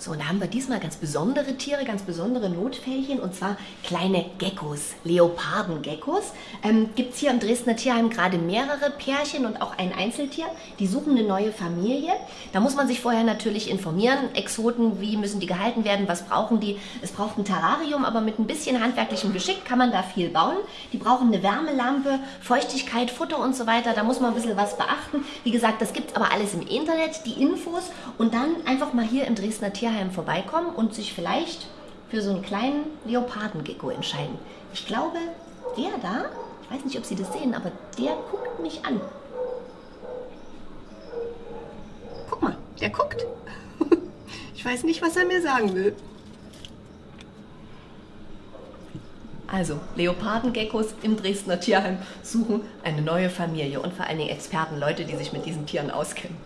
So, und da haben wir diesmal ganz besondere Tiere, ganz besondere Notfällchen und zwar kleine Geckos, Leopardengeckos. Ähm, Gibt es hier im Dresdner Tierheim gerade mehrere Pärchen und auch ein Einzeltier, die suchen eine neue Familie. Da muss man sich vorher natürlich informieren. Exoten, wie müssen die gehalten werden, was brauchen die? Es braucht ein Terrarium, aber mit ein bisschen handwerklichem Geschick kann man da viel bauen. Die brauchen eine Wärmelampe, Feuchtigkeit, Futter und so weiter. Da muss man ein bisschen was beachten. Wie gesagt, das gibt es aber alles im Internet, die Infos und dann einfach mal hier im Dresdner Tierheim Tierheim vorbeikommen und sich vielleicht für so einen kleinen Leopardengecko entscheiden. Ich glaube, der da, ich weiß nicht, ob Sie das sehen, aber der guckt mich an. Guck mal, der guckt. Ich weiß nicht, was er mir sagen will. Also, Leopardengeckos im Dresdner Tierheim suchen eine neue Familie und vor allen Dingen Experten, Leute, die sich mit diesen Tieren auskennen.